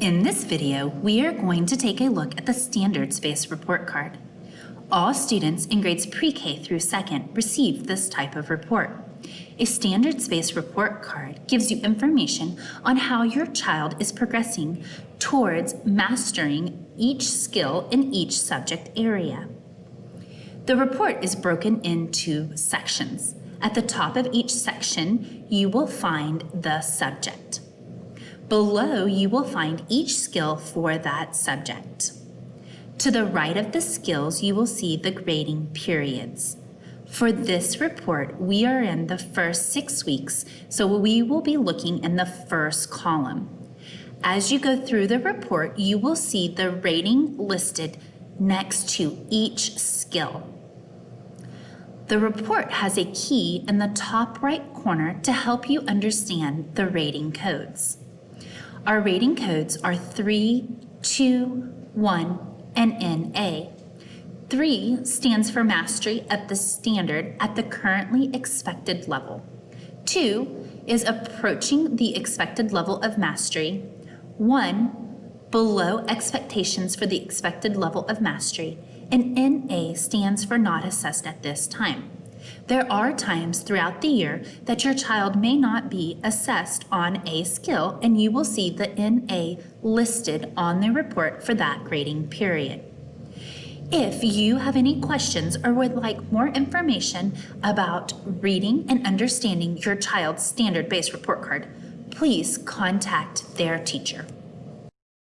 In this video, we are going to take a look at the standards-based report card. All students in grades pre-K through second receive this type of report. A standards-based report card gives you information on how your child is progressing towards mastering each skill in each subject area. The report is broken into sections. At the top of each section, you will find the subject. Below, you will find each skill for that subject. To the right of the skills, you will see the grading periods. For this report, we are in the first six weeks, so we will be looking in the first column. As you go through the report, you will see the rating listed next to each skill. The report has a key in the top right corner to help you understand the rating codes. Our rating codes are 3, 2, 1, and NA. 3 stands for mastery of the standard at the currently expected level. 2 is approaching the expected level of mastery. 1 below expectations for the expected level of mastery. And NA stands for not assessed at this time. There are times throughout the year that your child may not be assessed on a skill and you will see the NA listed on the report for that grading period. If you have any questions or would like more information about reading and understanding your child's standard-based report card, please contact their teacher.